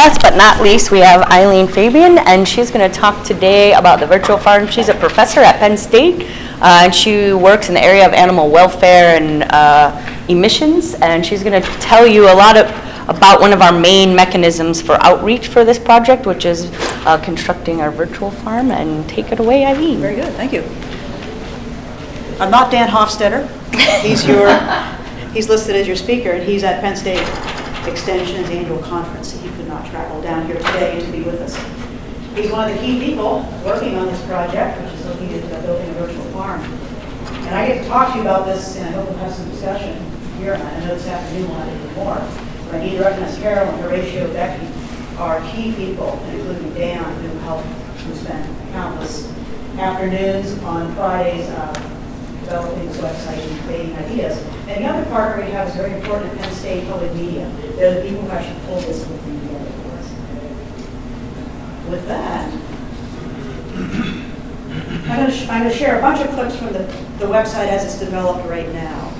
last but not least, we have Eileen Fabian, and she's going to talk today about the virtual farm. She's a professor at Penn State, uh, and she works in the area of animal welfare and uh, emissions, and she's going to tell you a lot of, about one of our main mechanisms for outreach for this project, which is uh, constructing our virtual farm, and take it away, Eileen. Very good, thank you. I'm not Dan Hofstetter. He's your, he's listed as your speaker, and he's at Penn State Extension's annual conference. Not travel down here today to be with us. He's one of the key people working on this project, which is looking at building a virtual farm. And I get to talk to you about this, and I hope we'll have some discussion here, and I know this afternoon we'll have little more. But I need to recognize Carol and Horatio Becky are key people, including Dan, who helped, who spent countless afternoons on Fridays uh, developing this website and creating ideas. And the other partner we have is very important at Penn State Public Media. They're the people who actually pull this for us. With that, I'm going to, I'm going to share a bunch of clips from the, the website as it's developed right now.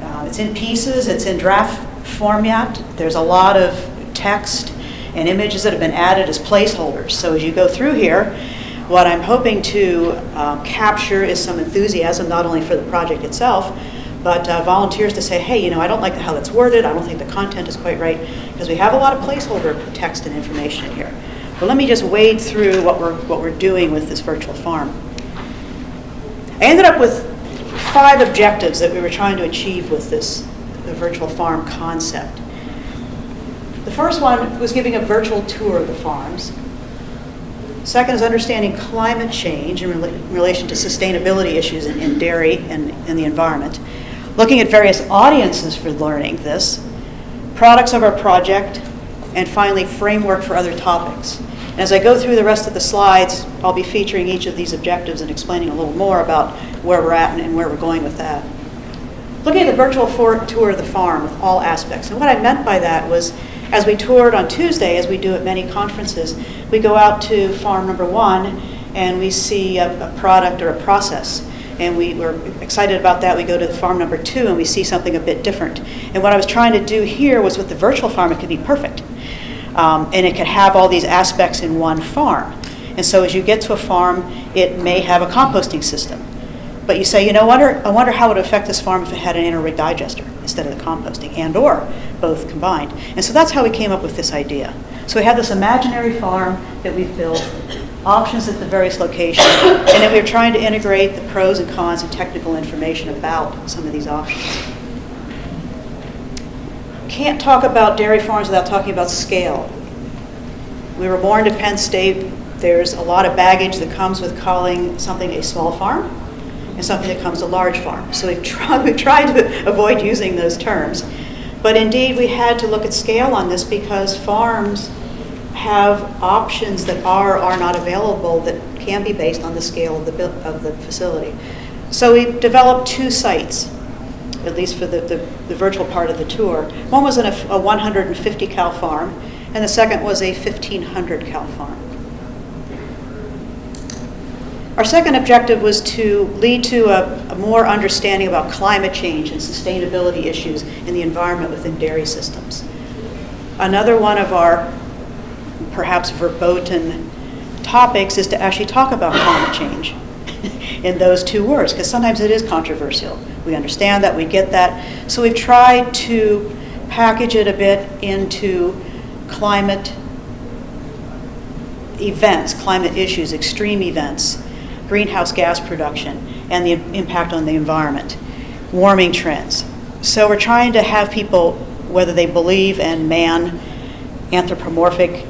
Uh, It's in pieces, it's in draft format, there's a lot of text and images that have been added as placeholders. So as you go through here, what I'm hoping to um, capture is some enthusiasm, not only for the project itself, but uh, volunteers to say, hey, you know, I don't like how that's worded, I don't think the content is quite right, because we have a lot of placeholder text and information in here. But let me just wade through what we're, what we're doing with this virtual farm. I ended up with five objectives that we were trying to achieve with this the virtual farm concept. The first one was giving a virtual tour of the farms. Second is understanding climate change in rela- relation to sustainability issues in, in dairy and, in the environment. Looking at various audiences for learning this, products of our project, and finally, framework for other topics. And as I go through the rest of the slides, I'll be featuring each of these objectives and explaining a little more about where we're at and- where we're going with that. Looking at the virtual tour of the farm with all aspects. And what I meant by that was, as we toured on Tuesday, as we do at many conferences, we go out to farm number one and we see a, a product or a process. And we were excited about that. We go to farm number two and we see something a bit different. And what I was trying to do here was with the virtual farm, it could be perfect. Um, and it could have all these aspects in one farm. And so as you get to a farm, it may have a composting system. But you say, you know, wonder, I wonder how it would affect this farm if it had an anaerobic digester instead of the composting, and or both combined. And so that's how we came up with this idea. So we have this imaginary farm that we've built, options at the various locations, and then we we're trying to integrate the pros and cons and technical information about some of these options. Can't talk about dairy farms without talking about scale. We were born to Penn State. There's a lot of baggage that comes with calling something a small farm and something that comes a large farm. So we've tried, we've tried to avoid using those terms. But indeed, we had to look at scale on this because farms have options that are or are not available that can be based on the scale of the, of the facility. So we developed two sites, at least for the, the, the virtual part of the tour. One was in a, a 150 cow farm, and the second was a 1500 cow farm. Our second objective was to lead to a, a more understanding about climate change and sustainability issues in the environment within dairy systems. Another one of our perhaps verboten topics is to actually talk about climate change in those two words, because sometimes it is controversial. We understand that, we get that. So we've tried to package it a bit into climate events, climate issues, extreme events, greenhouse gas production, and the impact on the environment, warming trends. So we're trying to have people, whether they believe in man, anthropomorphic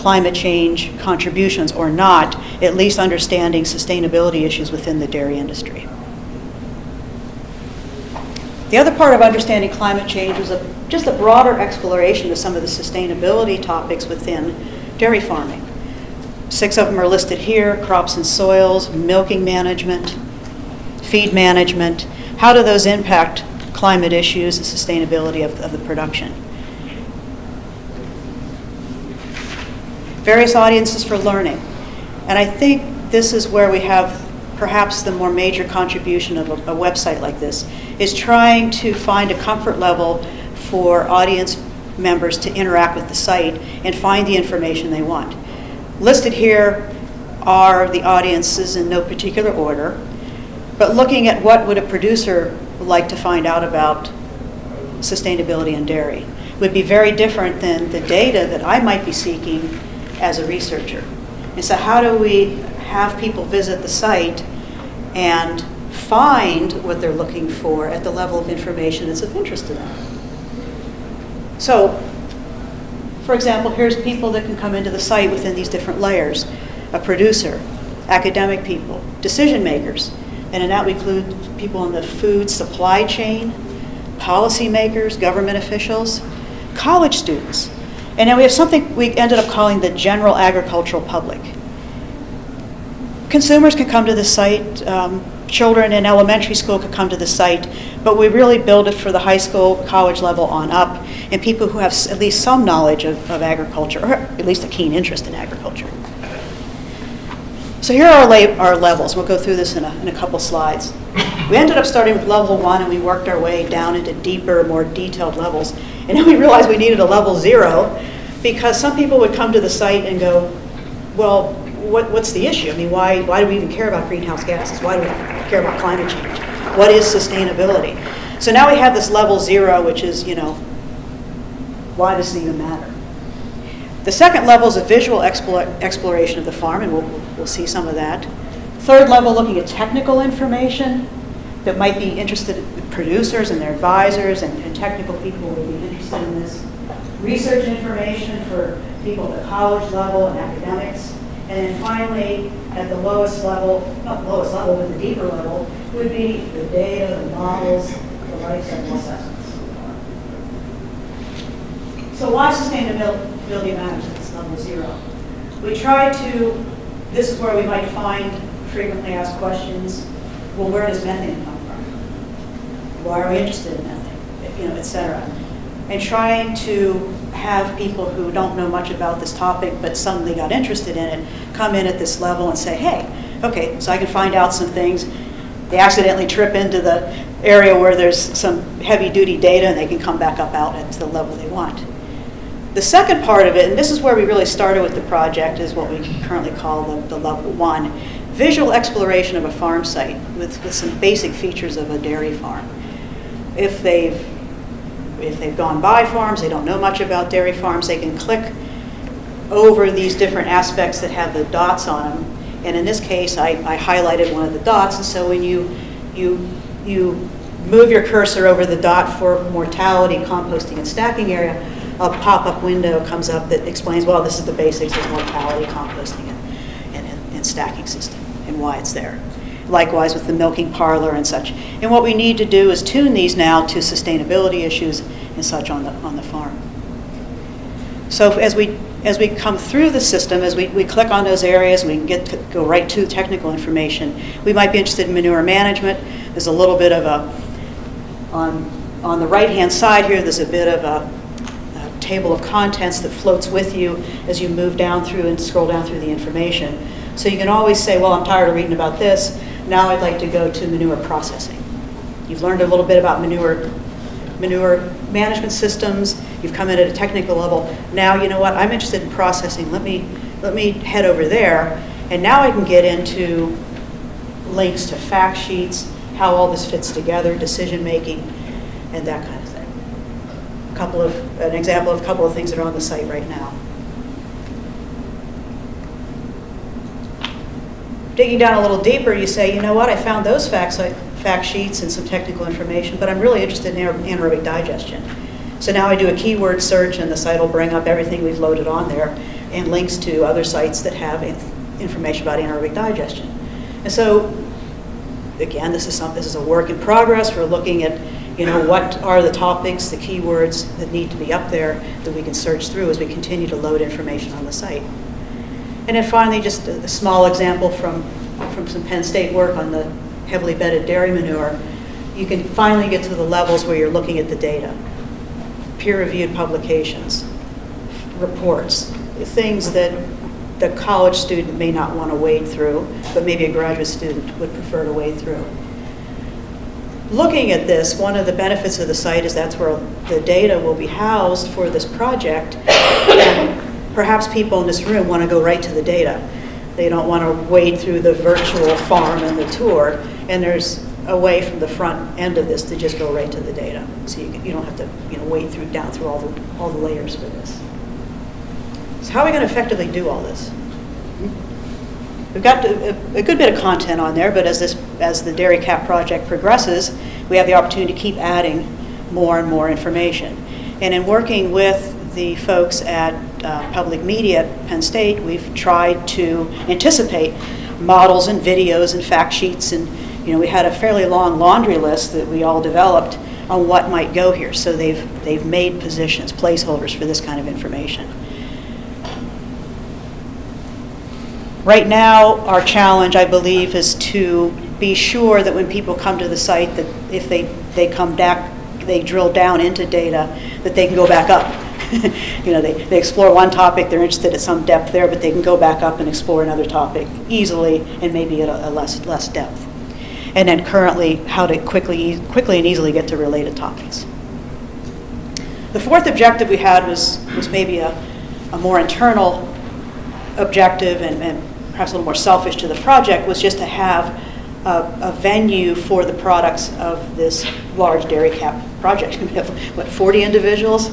climate change contributions or not, at least understanding sustainability issues within the dairy industry. The other part of understanding climate change was a, just a broader exploration of some of the sustainability topics within dairy farming. Six of them are listed here, crops and soils, milking management, feed management. How do those impact climate issues and sustainability of, of the production? Various audiences for learning. And I think this is where we have perhaps the more major contribution of a, a website like this, is trying to find a comfort level for audience members to interact with the site and find the information they want. Listed here are the audiences in no particular order, but looking at what would a producer like to find out about sustainability in dairy would be very different than the data that I might be seeking as a researcher. And so how do we have people visit the site and find what they're looking for at the level of information that's of interest to them? So, for example, here's people that can come into the site within these different layers. A producer, academic people, decision makers, and in that we include people in the food supply chain, policymakers, government officials, college students. And then we have something we ended up calling the general agricultural public. Consumers can come to the site, um, children in elementary school could come to the site, but we really build it for the high school, college level on up, and people who have at least some knowledge of, of agriculture, or at least a keen interest in agriculture. So here are our, levels. We'll go through this in a, in a couple slides. We ended up starting with level one, and we worked our way down into deeper, more detailed levels. And then we realized we needed a level zero, because some people would come to the site and go, well, what, what's the issue? I mean, why, why do we even care about greenhouse gases? Why do we care about climate change? What is sustainability? So now we have this level zero, which is, you know, why does it even matter? The second level is a visual exploration of the farm, and we'll, we'll see some of that. Third level, looking at technical information that might be interested in producers and their advisors and, and technical people would be interested in this. Research information for people at the college level and academics. And then finally, at the lowest level, not lowest level, but the deeper level, would be the data, the models, the life cycle assessments. So why sustainability matters at this level zero? We try to, this is where we might find frequently asked questions, well, where does methane come from? Why are we interested in methane? You know, et cetera. And trying to have people who don't know much about this topic but suddenly got interested in it come in at this level and say, hey, okay, so I can find out some things. They accidentally trip into the area where there's some heavy duty data and they can come back up out at the level they want. The second part of it, and this is where we really started with the project, is what we currently call the, the level one, visual exploration of a farm site with, with some basic features of a dairy farm. If they've, if they've gone by farms, they don't know much about dairy farms, they can click over these different aspects that have the dots on them. And in this case, I, I highlighted one of the dots, and so when you, you, you move your cursor over the dot for mortality, composting, and stacking area, a pop-up window comes up that explains, well, this is the basics of mortality, composting, and, and, and stacking system, and why it's there. Likewise with the milking parlor and such. And what we need to do is tune these now to sustainability issues and such on the, on the farm. So as we, as we come through the system, as we, we click on those areas, we can get, go right to technical information. We might be interested in manure management. There's a little bit of a, on, on the right-hand side here, there's a bit of a table of contents that floats with you as you move down through and scroll down through the information. So you can always say, well, I'm tired of reading about this. Now I'd like to go to manure processing. You've learned a little bit about manure manure management systems, you've come in at a technical level. Now, you know what, I'm interested in processing. Let me, let me head over there. And now I can get into links to fact sheets, how all this fits together, decision making, and that kind of couple of, an example of a couple of things that are on the site right now. Digging down a little deeper, you say, you know what, I found those facts, fact sheets and some technical information, but I'm really interested in anaerobic digestion. So now I do a keyword search and the site will bring up everything we've loaded on there and links to other sites that have information about anaerobic digestion. And so, again, this is some, this is a work in progress. We're looking at, you know, what are the topics, the keywords that need to be up there that we can search through as we continue to load information on the site. And then finally, just a, a small example from, from some Penn State work on the heavily bedded dairy manure, you can finally get to the levels where you're looking at the data. Peer-reviewed publications, reports, things that the college student may not want to wade through, but maybe a graduate student would prefer to wade through. Looking at this, one of the benefits of the site is that's where the data will be housed for this project. And Perhaps people in this room want to go right to the data. They don't want to wade through the virtual farm and the tour. And there's a way from the front end of this to just go right to the data. So you, you don't have to, you know, wade through, down through all the, all the layers for this. So how are we going to effectively do all this? We've got a, a good bit of content on there, but as this, as the Dairy Cap project progresses, we have the opportunity to keep adding more and more information. And in working with the folks at uh, Public Media at Penn State, we've tried to anticipate models and videos and fact sheets, and you know, we had a fairly long laundry list that we all developed on what might go here. So they've they've made positions, placeholders for this kind of information. Right now, our challenge, I believe, is to be sure that when people come to the site, that if they, they come back, they drill down into data, that they can go back up. you know, they, they explore one topic, they're interested at some depth there, but they can go back up and explore another topic easily and maybe at a, a less, less depth. And then currently, how to quickly, quickly and easily get to related topics. The fourth objective we had was, was maybe a, a more internal objective and, and perhaps a little more selfish to the project was just to have a, a venue for the products of this large dairy cap project. We have, what, 40 individuals,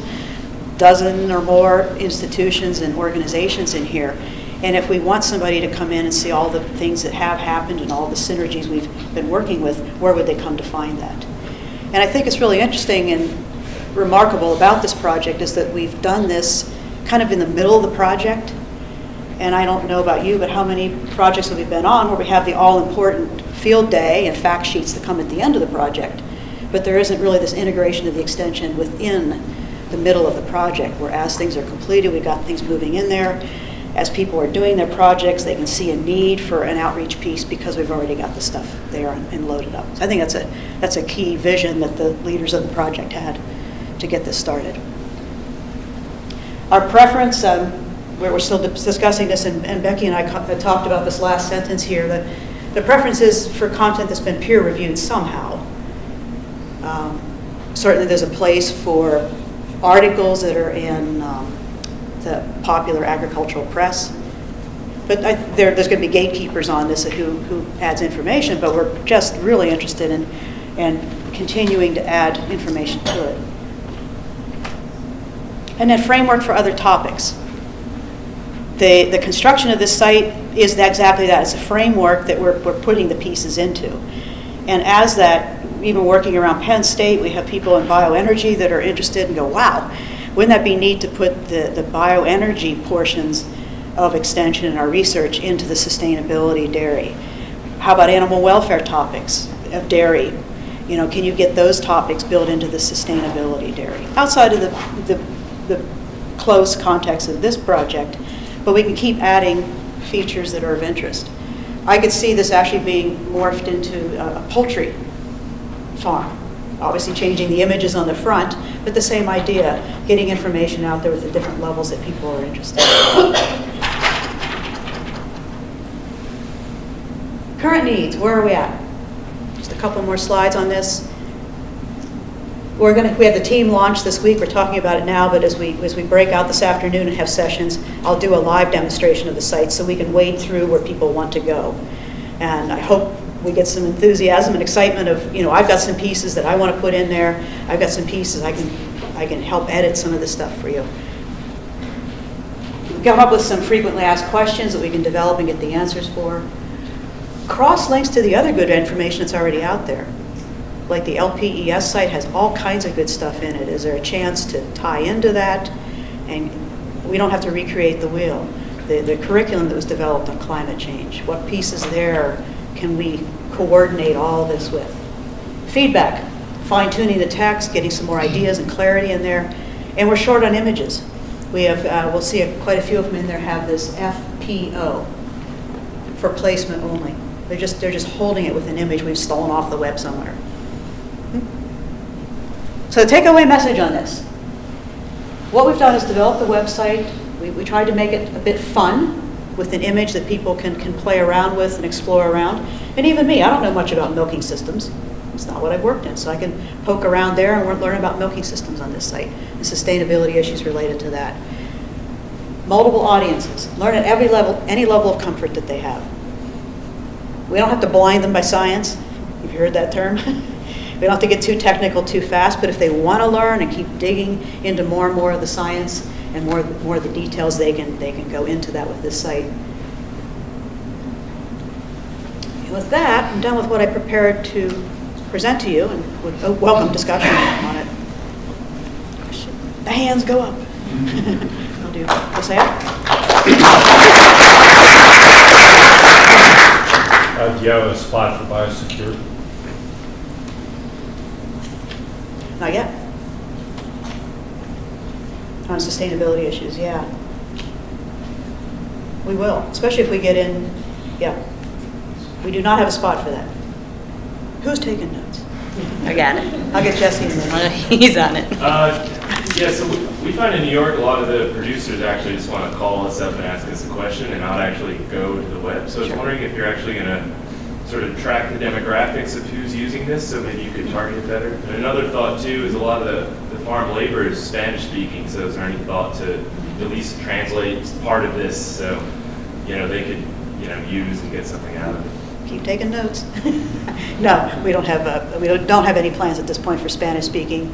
dozen or more institutions and organizations in here. And if we want somebody to come in and see all the things that have happened and all the synergies we've been working with, where would they come to find that? And I think it's really interesting and remarkable about this project is that we've done this kind of in the middle of the project and I don't know about you, but how many projects have we been on where we have the all-important field day and fact sheets that come at the end of the project, but there isn't really this integration of the extension within the middle of the project, where as things are completed, we've got things moving in there. As people are doing their projects, they can see a need for an outreach piece because we've already got the stuff there and, loaded up. So I think that's a, that's a key vision that the leaders of the project had to get this started. Our preference, um, where we're still discussing this, and, and Becky and I talked about this last sentence here, that the preference is for content that's been peer reviewed somehow. Um, certainly, there's a place for articles that are in um, the popular agricultural press. But I, there, there's going to be gatekeepers on this who, who adds information, but we're just really interested in, in continuing to add information to it. And then framework for other topics. The, the construction of this site is exactly that. It's a framework that we're, we're putting the pieces into. And as that, even working around Penn State, we have people in bioenergy that are interested and go, wow, wouldn't that be neat to put the, the bioenergy portions of extension and our research into the sustainability dairy? How about animal welfare topics of dairy? You know, can you get those topics built into the sustainability dairy? Outside of the, the, the close context of this project, but we can keep adding features that are of interest. I could see this actually being morphed into a, a poultry farm. Obviously changing the images on the front, but the same idea, getting information out there with the different levels that people are interested in. Current needs, where are we at? Just a couple more slides on this. We're going to, we have the team launch this week. We're talking about it now, but as we, as we break out this afternoon and have sessions, I'll do a live demonstration of the site so we can wade through where people want to go. And I hope we get some enthusiasm and excitement of, you know, I've got some pieces that I want to put in there. I've got some pieces I can, I can help edit some of this stuff for you. We've come up with some frequently asked questions that we can develop and get the answers for. Cross links to the other good information that's already out there. Like the LPES site has all kinds of good stuff in it. Is there a chance to tie into that? And we don't have to recreate the wheel. The, the curriculum that was developed on climate change, what pieces there can we coordinate all this with? Feedback, fine tuning the text, getting some more ideas and clarity in there. And we're short on images. We have, uh, we'll see a, quite a few of them in there have this FPO for placement only. They're just, they're just holding it with an image we've stolen off the web somewhere. So takeaway message on this. What we've done is develop the website. We, we tried to make it a bit fun with an image that people can, can play around with and explore around. And even me, I don't know much about milking systems. It's not what I've worked in, so I can poke around there and learn about milking systems on this site, and sustainability issues related to that. Multiple audiences, learn at every level, any level of comfort that they have. We don't have to blind them by science, you've heard that term. We don't have to get too technical too fast, but if they want to learn and keep digging into more and more of the science and more, more of the details, they can, they can go into that with this site. And with that, I'm done with what I prepared to present to you and would oh, welcome discussion on it. The hands go up. I'll do, Josiah? Uh, do you have a spot for biosecurity? Not yet. On sustainability issues, yeah. We will, especially if we get in, yeah. We do not have a spot for that. Who's taking notes? I got it. I'll get Jesse in there. He's on it. Uh, Yeah, so we- we find in New York, a lot of the producers actually just want to call us up and ask us a question and not actually go to the web. So I was wondering if you're actually going to sort of track the demographics of who's using this, so maybe you could target better. And another thought too is a lot of the, the farm labor is Spanish speaking, so is there any thought to at least translate part of this so, you know, they could, you know, use and get something out of it? Keep taking notes. No, we don't have, uh, we don't don't have any plans at this point for Spanish-speaking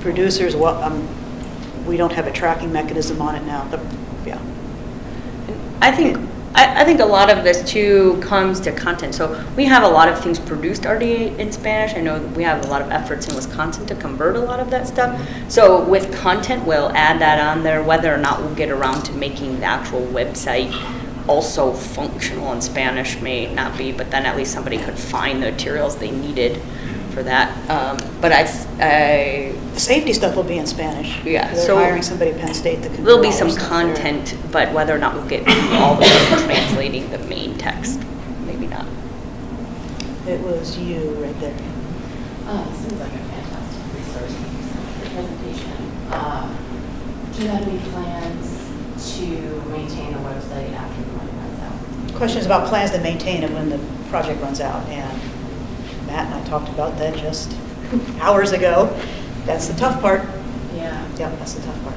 producers. Well, um, we don't have a tracking mechanism on it now. The- Yeah. I think, I, I think a lot of this too comes to content. So we have a lot of things produced already in Spanish. I know we have a lot of efforts in Wisconsin to convert a lot of that stuff. So with content, we'll add that on there, whether or not we'll get around to making the actual website also functional in Spanish may not be, but then at least somebody could find the materials they needed for that. Um, But I, I, The safety stuff will be in Spanish. Yeah, They're so- hiring somebody at Penn State that can. There'll do be all some their stuff there. content, but whether or not we'll get all the way to translating the main text, maybe not. It was you right there. Uh, Seems like a fantastic resource for presentation. Uh, Do you have any plans to maintain the website after the money runs out? Questions about plans to maintain it when the project runs out, and Matt and I talked about that just hours ago. That's the tough part. Yeah. Yep, that's the tough part.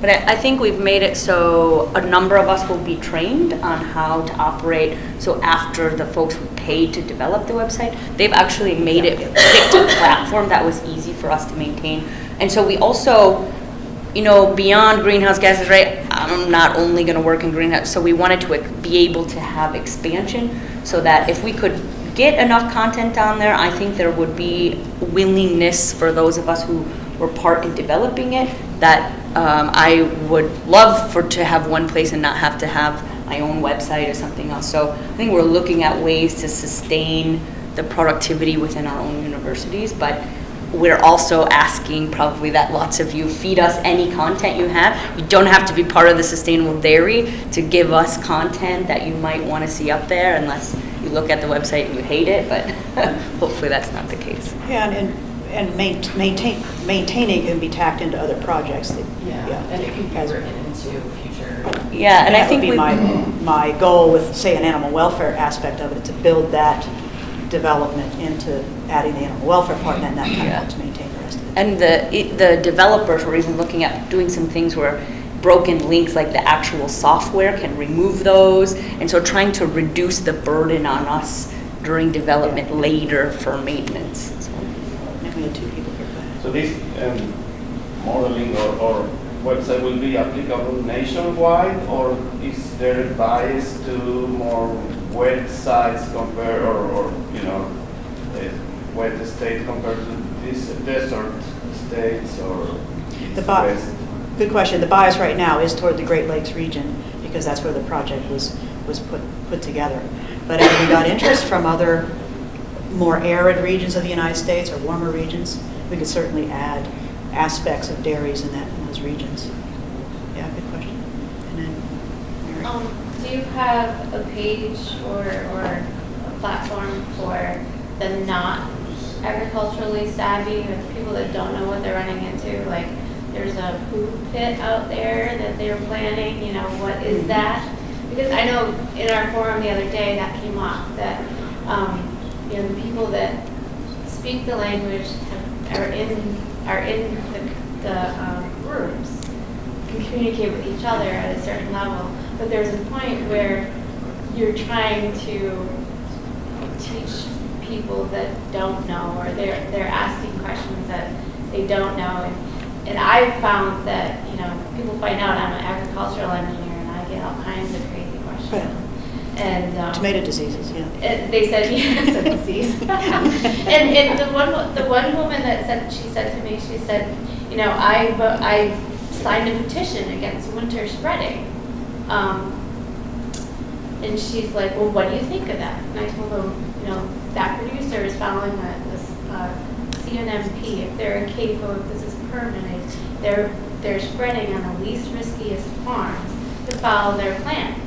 But I, I think we've made it so a number of us will be trained on how to operate. So after the folks who paid to develop the website, they've actually made it, picked a platform that was easy for us to maintain. And so we also, you know, beyond greenhouse gases, right? I'm not only going to work in greenhouse, so we wanted to be able to have expansion so that if we could get enough content on there, I think there would be willingness for those of us who were part in developing it that um, I would love for to have one place and not have to have my own website or something else. So I think we're looking at ways to sustain the productivity within our own universities, but we're also asking probably that lots of you feed us any content you have. You don't have to be part of the sustainable dairy to give us content that you might want to see up there unless you look at the website and you hate it, but hopefully that's not the case. Yeah, and- and, and maintain, maintaining can be tacked into other projects. that- Yeah, and it could be As- written into future. Yeah, and I think would be my, my goal with, say, an animal welfare aspect of it, to build that development into adding the animal welfare part, and then that kind of Yeah. helps maintain the rest of it. And the, it- the developers were even looking at doing some things where broken links, like the actual software can remove those. And so trying to reduce the burden on us during development later for maintenance. So, And we had two people here. go ahead. So this um, modeling or, or website will be applicable nationwide, or is there a bias to more wet sites compared, or, or, you know, a wet state compared to this desert states, or The bi- west? Good question. The bias right now is toward the Great Lakes region, because that's where the project was, was put, put together. But as we got interest from other more arid regions of the United States or warmer regions, we could certainly add aspects of dairies in that, in those regions. Yeah, good question. And then? Um, do you have a page or, or a platform for the not agriculturally savvy, or the people that don't know what they're running into? Like, there's a food pit out there that they're planning, you know, what is that? Because I know in our forum the other day that came up, that, um, you know, the people that speak the language, have- are in, are in the, the um, rooms, can communicate with each other at a certain level. But there's a point where you're trying to teach people that don't know, or they're, they're asking questions that they don't know. And, and I've found that, you know, people find out I'm an agricultural engineer and I get all kinds of crazy questions. And, um, Tomato diseases, yeah. and they said, yes, a disease. and, and the one, the one woman that said, she said to me, she said, you know, I, I signed a petition against winter spreading. Um, and she's like, well, what do you think of that? And I told them, you know, that producer is following a, this, uh, CNMP. If they're CAFO, if this they're, they're spreading on the least riskiest farms to follow their plan.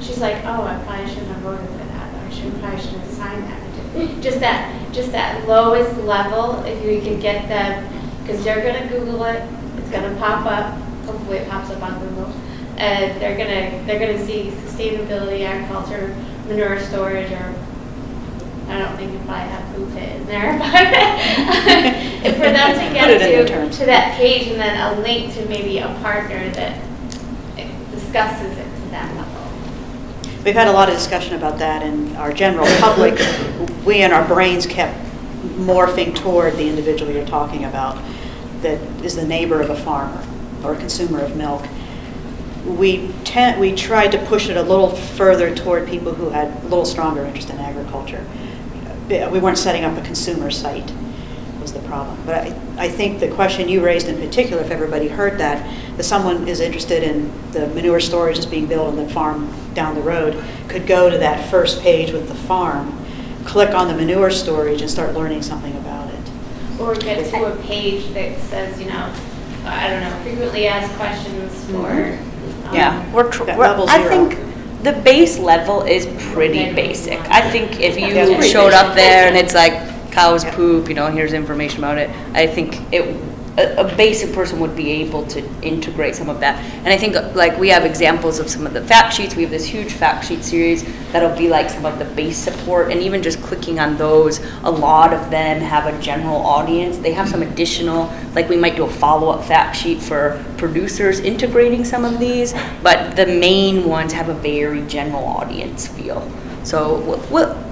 She's like, oh, I probably shouldn't have voted for that, I should, probably shouldn't have signed that. Just that, just that lowest level, if you can get them, because they're gonna Google it, it's gonna pop up, hopefully it pops up on Google. And they're gonna, they're gonna see sustainability, agriculture, manure storage, or, I don't think you probably have food pit in there, but for them to get to, to that page and then a link to maybe a partner that discusses it to that level. We've had a lot of discussion about that, and our general public, we in our brains kept morphing toward the individual you're talking about, that is the neighbor of a farmer or a consumer of milk. We tend, we tried to push it a little further toward people who had a little stronger interest in agriculture. We weren't setting up a consumer site, was the problem. But I, I think the question you raised in particular, if everybody heard that, that someone is interested in the manure storage that's being built on the farm down the road, could go to that first page with the farm, click on the manure storage and start learning something about it. Or get to a page that says, you know, I don't know, frequently asked questions for. um, Yeah, we're, we're- level I think the base level is pretty basic. I think if you showed up there and it's like cows poop, you know, here's information about it, I think it, a, a basic person would be able to integrate some of that. And I think, like, we have examples of some of the fact sheets, we have this huge fact sheet series that'll be like some of the base support, and even just clicking on those, a lot of them have a general audience. They have some additional, like, we might do a follow-up fact sheet for producers integrating some of these, but the main ones have a very general audience feel. So,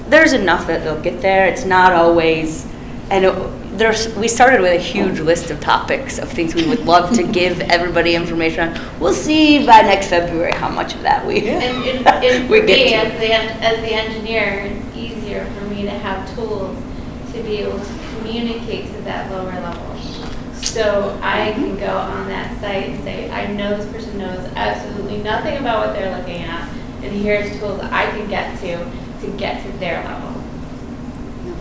there's enough that they'll get there. It's not always, and it- there's, we started with a huge list of topics of things we would love to give everybody information on. We'll see by next February how much of that we, And, and, and we for get me, to. as the, as the engineer, it's easier for me to have tools to be able to communicate to that lower level. So I mm-hmm. can go on that site and say, I know this person knows absolutely nothing about what they're looking at, and here's tools that I can get to, to get to their level.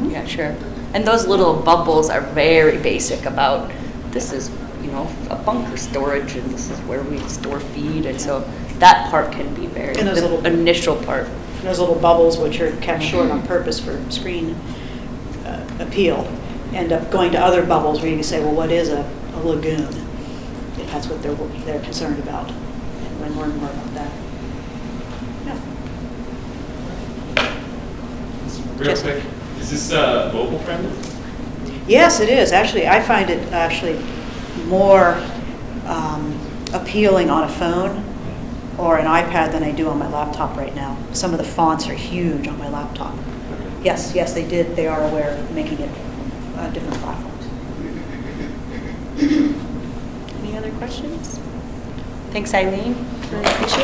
Yeah, sure. And those little bubbles are very basic about, this is, you know, a bunker storage and this is where we store feed. And so that part can be very, And those the little- initial part. Those little bubbles, which are kept short on purpose for screen uh, appeal, end up going to other bubbles where you can say, well, what is a a lagoon? If that's what they're, they're concerned about, and then learn more about that. Yeah. Real quick, is this uh, mobile friendly? Yes, it is. Actually, I find it actually more um, appealing on a phone or an iPad than I do on my laptop right now. Some of the fonts are huge on my laptop. Yes, yes, they did, they are aware of making it uh, different platforms. Any other questions? Thanks, Eileen. Really appreciate it.